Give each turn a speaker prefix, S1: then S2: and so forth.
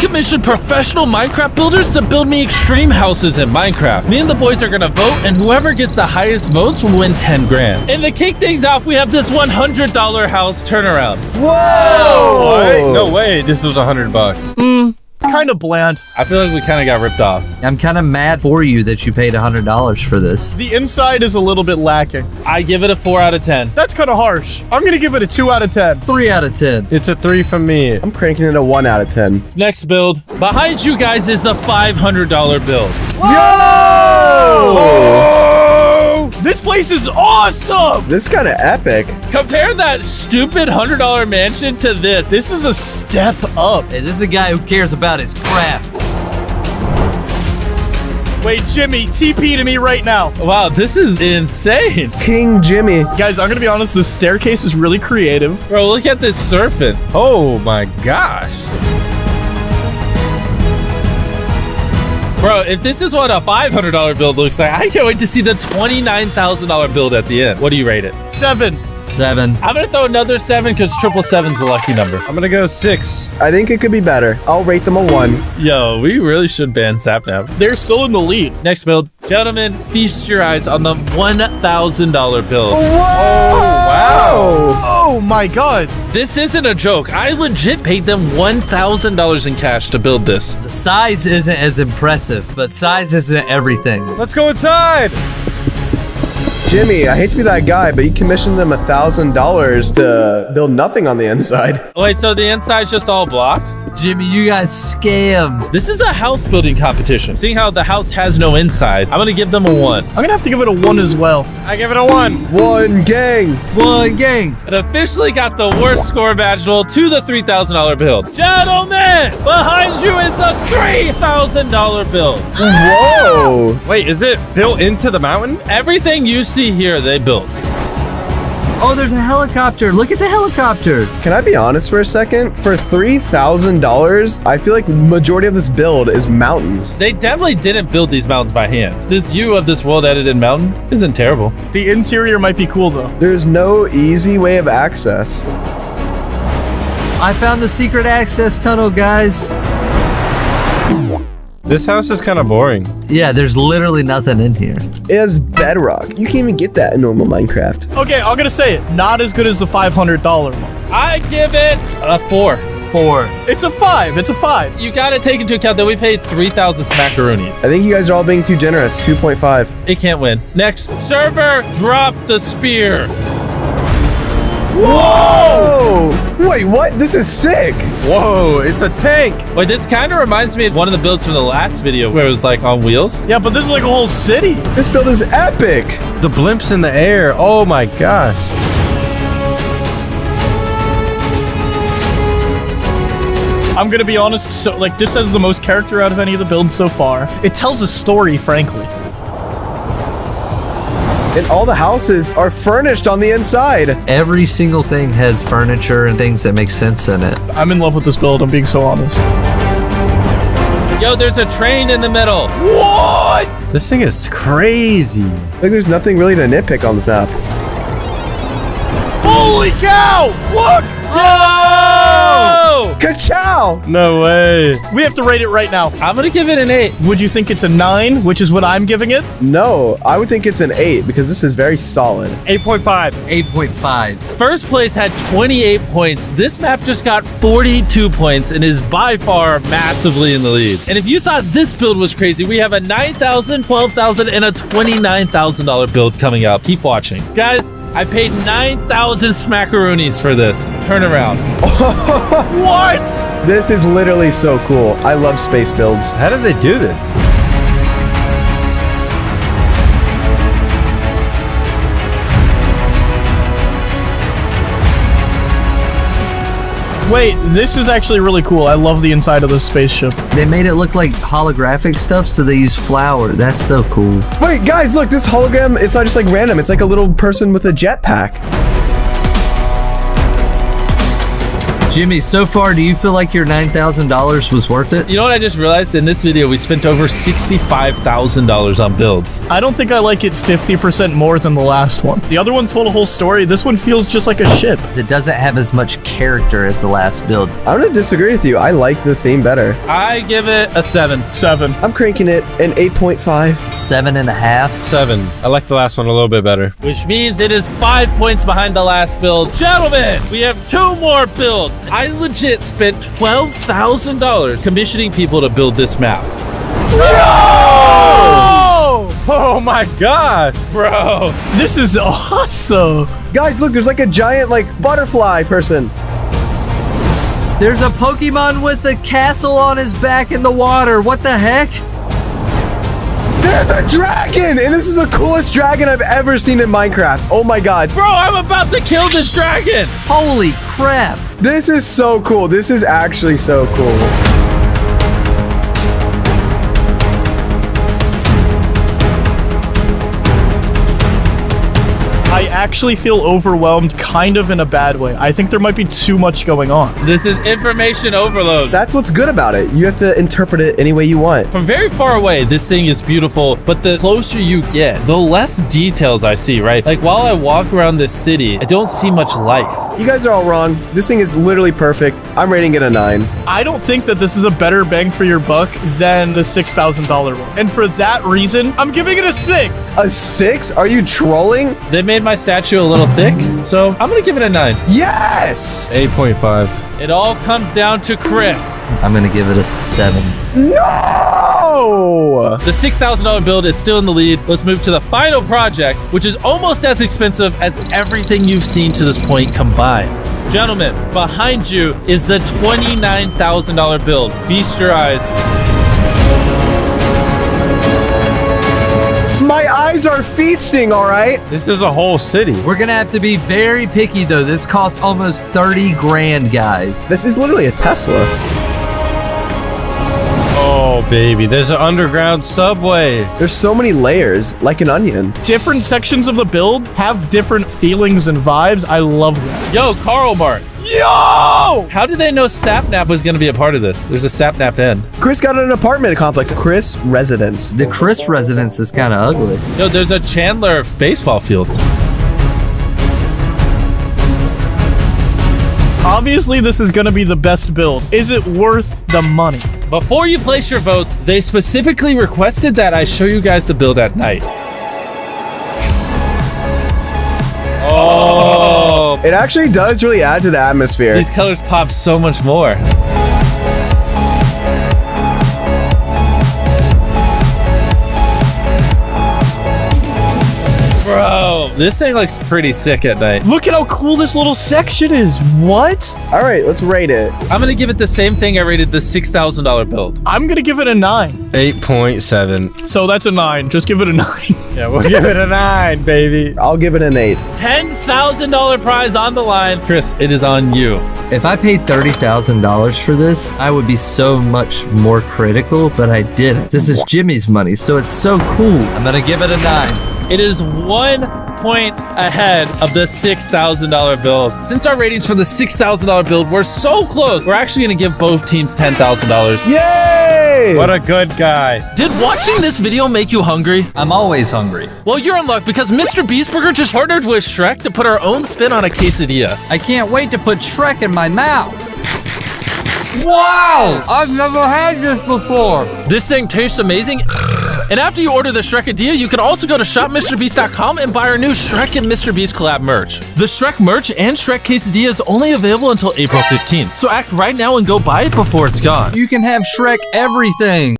S1: commissioned professional Minecraft builders to build me extreme houses in Minecraft. Me and the boys are gonna vote, and whoever gets the highest votes will win 10 grand. And to kick things off, we have this $100 house turnaround.
S2: Whoa!
S3: What? No way. This was a hundred bucks. Hmm.
S2: Kind of bland.
S1: I feel like we kind of got ripped off.
S4: I'm kind of mad for you that you paid $100 for this.
S2: The inside is a little bit lacking.
S1: I give it a 4 out of 10.
S2: That's kind of harsh. I'm going to give it a 2 out of 10.
S4: 3 out of 10.
S3: It's a three from me.
S5: I'm cranking it a 1 out of 10.
S1: Next build. Behind you guys is the $500 build.
S2: This place is awesome.
S5: This is kind of epic.
S1: Compare that stupid $100 mansion to this.
S2: This is a step up.
S4: Hey, this is a guy who cares about his craft.
S2: Wait, Jimmy, TP to me right now.
S1: Wow, this is insane.
S5: King Jimmy.
S2: Guys, I'm going to be honest. This staircase is really creative.
S1: Bro, look at this surfing.
S3: Oh my gosh.
S1: Bro, if this is what a $500 build looks like, I can't wait to see the $29,000 build at the end. What do you rate it?
S2: Seven.
S4: 7.
S1: I'm going to throw another 7 because triple seven's a lucky number.
S3: I'm gonna go six.
S5: I think it could be better. I'll rate them a 1.
S1: Yo, we really should ban Sapnap.
S2: They're still in the lead.
S1: Next build. Gentlemen, feast your eyes on the $1,000 build.
S5: Oh, wow!
S2: Oh my god.
S1: This isn't a joke. I legit paid them $1,000 in cash to build this.
S4: The size isn't as impressive, but size isn't everything.
S3: Let's go inside.
S5: Jimmy, I hate to be that guy, but you commissioned them a $1,000 to build nothing on the inside.
S1: Wait, so the inside's just all blocks?
S4: Jimmy, you got scammed.
S1: This is a house building competition. Seeing how the house has no inside, I'm gonna give them a one.
S2: I'm going to have to give it a 1 as well.
S3: I give it a one.
S5: One gang!
S4: One gang.
S1: It officially got the worst score imaginable to the $3,000 build. Gentlemen, behind you is the $3,000 build.
S5: Whoa!
S3: Wait, is it built into the mountain?
S1: Everything you see here, they built.
S4: Oh, there's a helicopter. Look at the helicopter.
S5: Can I be honest for a second? For $3,000, I feel like majority of this build is mountains.
S1: They definitely didn't build these mountains by hand. This view of this world edited mountain isn't terrible.
S2: The interior might be cool though.
S5: There's no easy way of access.
S4: I found the secret access tunnel, guys.
S3: This house is kind of boring.
S4: Yeah, there's literally nothing in here.
S5: It has bedrock. You can't even get that in normal Minecraft.
S2: Okay, I'm going to say it. Not as good as the $500 one.
S1: I give it a four.
S4: Four.
S2: It's a 5. It's a 5.
S1: You gotta take into account that we paid 3,000 smackaroonies.
S5: I think you guys are all being too generous. 2.5.
S1: It can't win. Next, server, drop the spear.
S5: Whoa! Wait, what? This is sick.
S3: Whoa, it's a tank.
S1: Wait, this kind of reminds me of one of the builds from the last video where it was like on wheels.
S2: Yeah, but this is like a whole city.
S5: This build is epic.
S3: The blimps in the air. Oh my gosh.
S2: I'm going to be honest. So, like, this has the most character out of any of the builds so far. It tells a story, frankly.
S5: And all the houses are furnished on the inside.
S4: Every single thing has furniture and things that make sense in it.
S2: I'm in love with this build. I'm being so honest.
S1: Yo, there's a train in the middle.
S2: What?
S3: This thing is crazy.
S5: Like, there's nothing really to nitpick on this map.
S2: Holy cow! Look!
S1: Oh!
S5: Ka-chow!
S3: No way.
S2: We have to rate it right now.
S1: I'm gonna give it an eight.
S2: Would you think it's a 9, which is what I'm giving it?
S5: No, I would think it's an 8 because this is very solid.
S3: 8.5.
S4: 8.5.
S1: First place had 28 points. This map just got 42 points and is by far massively in the lead. And if you thought this build was crazy, we have a $9,000, $12,000, and a $29,000 build coming up. Keep watching. Guys, I paid 9,000 smackaroonies for this. Turn around.
S2: What?
S5: This is literally so cool. I love space builds.
S3: How did they do this?
S2: Wait, this is actually really cool. I love the inside of this spaceship.
S4: They made it look like holographic stuff, so they use flour. That's so cool.
S5: Wait, guys, look, this hologram, it's not just like random. It's like a little person with a jetpack.
S4: Jimmy, so far, do you feel like your $9,000 was worth it?
S1: You know what I just realized? In this video, we spent over $65,000 on builds.
S2: I don't think I like it 50% more than the last one. The other one told a whole story. This one feels just like a ship.
S4: It doesn't have as much character as the last build.
S5: I'm gonna disagree with you. I like the theme better.
S1: I give it a 7.
S2: Seven.
S5: I'm cranking it an 8.5.
S4: Seven and a half.
S3: Seven. I like the last one a little bit better.
S1: Which means it is 5 points behind the last build. Gentlemen, we have two more builds. I legit spent $12,000 commissioning people to build this map.
S2: Oh!
S3: Oh my gosh.
S1: Bro.
S2: This is awesome.
S5: Guys, look, there's like a giant like butterfly person.
S4: There's a Pokemon with a castle on his back in the water. What the heck?
S5: There's a dragon, and this is the coolest dragon I've ever seen in Minecraft. Oh my god.
S1: Bro, I'm about to kill this dragon.
S4: Holy crap.
S5: This is so cool. This is actually so cool.
S2: Actually feel overwhelmed kind of in a bad way. I think there might be too much going on.
S1: This is information overload.
S5: That's what's good about it. You have to interpret it any way you want.
S1: From very far away, this thing is beautiful, but the closer you get, the less details I see, right? Like while I walk around this city, I don't see much life.
S5: You guys are all wrong. This thing is literally perfect. I'm rating it a 9.
S2: I don't think that this is a better bang for your buck than the $6,000 one. And for that reason, I'm giving it a 6.
S5: A 6? Are you trolling?
S1: They made my statue a little thick, so I'm gonna give it a 9.
S5: Yes!
S3: 8.5.
S1: It all comes down to Chris.
S4: I'm going to give it a seven.
S5: No!
S1: The $6,000 build is still in the lead. Let's move to the final project, which is almost as expensive as everything you've seen to this point combined. Gentlemen, behind you is the $29,000 build. Feast your eyes.
S5: My eyes are feasting, all right?
S3: This is a whole city.
S4: We're going to have to be very picky, though. This costs almost 30 grand, guys.
S5: This is literally a Tesla.
S3: Oh, baby. There's an underground subway.
S5: There's so many layers, like an onion.
S2: Different sections of the build have different feelings and vibes. I love that.
S1: Yo, Karl Mart.
S2: Yo!
S1: How did they know Sapnap was going to be a part of this? There's a Sapnap in.
S5: Chris got an apartment complex. Chris Residence.
S4: The Chris residence is kind of ugly.
S1: Yo, there's a Chandler baseball field.
S2: Obviously, this is going to be the best build. Is it worth the money?
S1: Before you place your votes, they specifically requested that I show you guys the build at night.
S5: It actually does really add to the atmosphere.
S1: these colors pop so much more. Bro, this thing looks pretty sick at night.
S2: Look at how cool this little section is. What?
S5: All right, let's rate it.
S1: I'm gonna give it the same thing I rated the $6,000 build.
S2: I'm going to give it a 9.
S3: 8.7.
S2: So that's a 9. Just give it a 9.
S3: Yeah, we'll give it a 9, baby.
S5: I'll give it an 8.
S1: $10,000 prize on the line. Chris, it is on you.
S4: If I paid $30,000 for this, I would be so much more critical, but I didn't. This is Jimmy's money, so it's so cool. I'm going to give it a nine.
S1: It is one point ahead of the $6,000 build. Since our ratings for the $6,000 build were so close, we're actually going to give both teams $10,000.
S5: Yay!
S3: What a good guy.
S1: Did watching this video make you hungry?
S4: I'm always hungry.
S1: Well, you're in luck because Mr. Beastburger just partnered with Shrek to put our own spin on a quesadilla.
S4: I can't wait to put Shrek in my mouth. Wow! I've never had this before.
S1: This thing tastes amazing. And after you order the Shrekadilla, you can also go to shopmrbeast.com and buy our new Shrek and Mr. Beast collab merch. The Shrek merch and Shrek Quesadilla is only available until April 15th. So act right now and go buy it before it's gone.
S4: You can have Shrek everything.